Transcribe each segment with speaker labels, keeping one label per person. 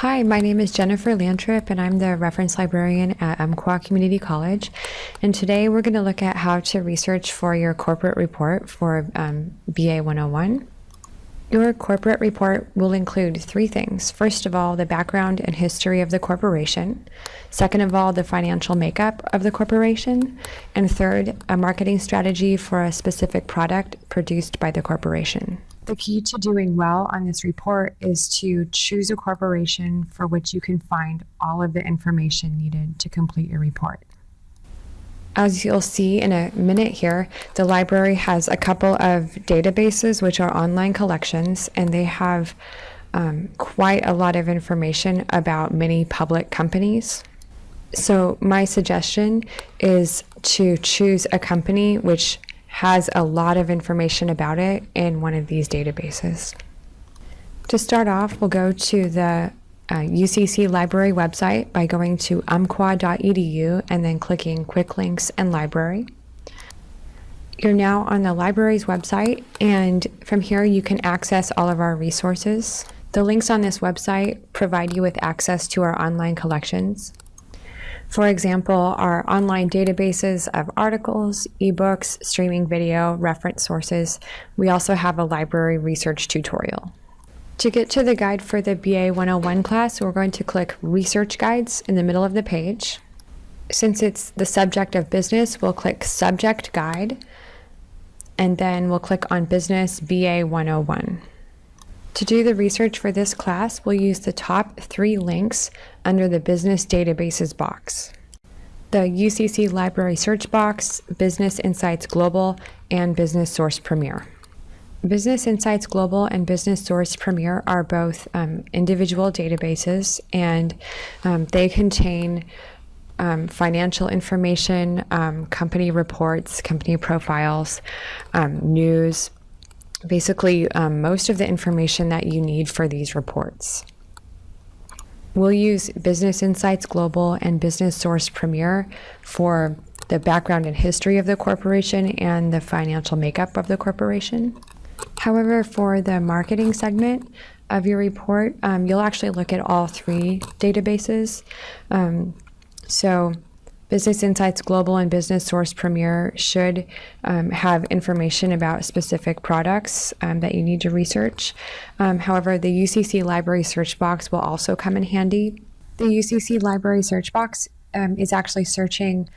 Speaker 1: Hi, my name is Jennifer Lantrip, and I'm the reference librarian at Umpqua Community College. And today we're going to look at how to research for your corporate report for um, BA 101. Your corporate report will include three things. First of all, the background and history of the corporation. Second of all, the financial makeup of the corporation. And third, a marketing strategy for a specific product produced by the corporation. The key to doing well on this report is to choose a corporation for which you can find all of the information needed to complete your report. As you'll see in a minute here, the library has a couple of databases which are online collections and they have um, quite a lot of information about many public companies. So my suggestion is to choose a company which has a lot of information about it in one of these databases. To start off, we'll go to the uh, UCC library website by going to umpqua.edu and then clicking Quick Links and Library. You're now on the library's website, and from here you can access all of our resources. The links on this website provide you with access to our online collections. For example, our online databases of articles, ebooks, streaming video, reference sources. We also have a library research tutorial. To get to the guide for the BA 101 class, we're going to click Research Guides in the middle of the page. Since it's the subject of business, we'll click Subject Guide, and then we'll click on Business BA 101. To do the research for this class, we'll use the top three links under the Business Databases box. The UCC Library Search Box, Business Insights Global, and Business Source Premier. Business Insights Global and Business Source Premier are both um, individual databases and um, they contain um, financial information, um, company reports, company profiles, um, news, basically um, most of the information that you need for these reports. We'll use Business Insights Global and Business Source Premier for the background and history of the corporation and the financial makeup of the corporation. However, for the marketing segment of your report, um, you'll actually look at all three databases. Um, so Business Insights Global and Business Source Premier should um, have information about specific products um, that you need to research. Um, however, the UCC Library Search Box will also come in handy. The UCC Library Search Box um, is actually searching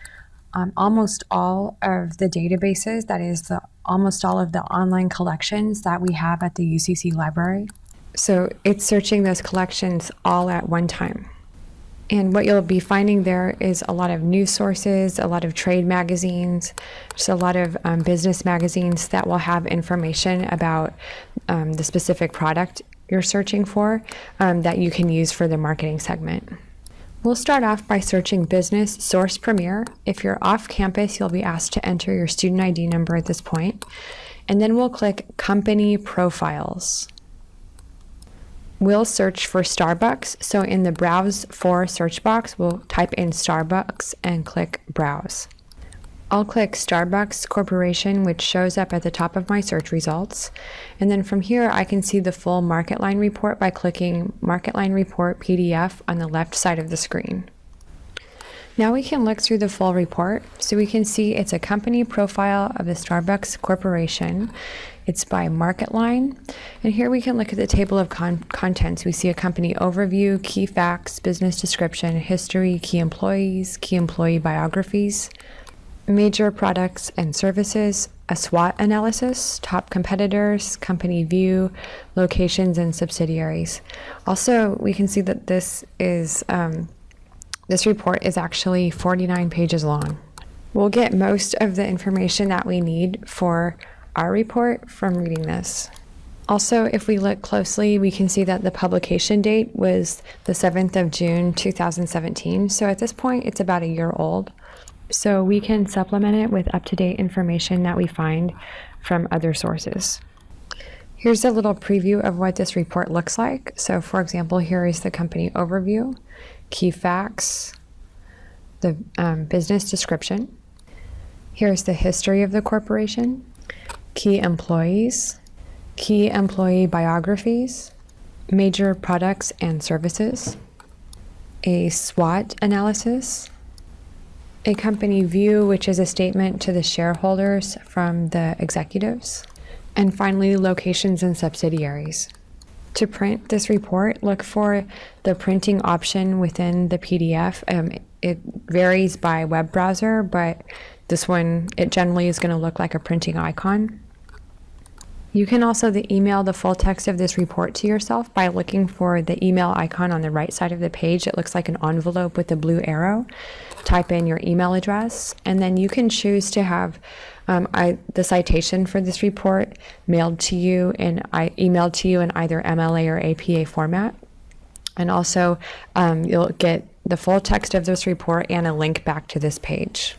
Speaker 1: um, almost all of the databases, that is, the, almost all of the online collections that we have at the UCC Library. So it's searching those collections all at one time. And what you'll be finding there is a lot of news sources, a lot of trade magazines, just a lot of um, business magazines that will have information about um, the specific product you're searching for um, that you can use for the marketing segment. We'll start off by searching Business Source Premier. If you're off campus, you'll be asked to enter your student ID number at this point. And then we'll click Company Profiles. We'll search for Starbucks. So in the Browse for search box, we'll type in Starbucks and click Browse. I'll click Starbucks Corporation, which shows up at the top of my search results. And then from here, I can see the full MarketLine report by clicking MarketLine Report PDF on the left side of the screen. Now we can look through the full report. So we can see it's a company profile of the Starbucks Corporation. It's by MarketLine. And here we can look at the table of con contents. We see a company overview, key facts, business description, history, key employees, key employee biographies, major products and services, a SWOT analysis, top competitors, company view, locations, and subsidiaries. Also, we can see that this is um, this report is actually 49 pages long. We'll get most of the information that we need for our report from reading this. Also, if we look closely, we can see that the publication date was the 7th of June 2017. So at this point, it's about a year old. So we can supplement it with up-to-date information that we find from other sources. Here's a little preview of what this report looks like. So for example, here is the company overview, key facts, the um, business description. Here's the history of the corporation, key employees, key employee biographies, major products and services, a SWOT analysis, a company view, which is a statement to the shareholders from the executives, and finally, locations and subsidiaries. To print this report, look for the printing option within the PDF. Um, it varies by web browser, but this one, it generally is going to look like a printing icon. You can also the email the full text of this report to yourself by looking for the email icon on the right side of the page. It looks like an envelope with a blue arrow. Type in your email address, and then you can choose to have um, I, the citation for this report mailed to you and emailed to you in either MLA or APA format. And also, um, you'll get the full text of this report and a link back to this page.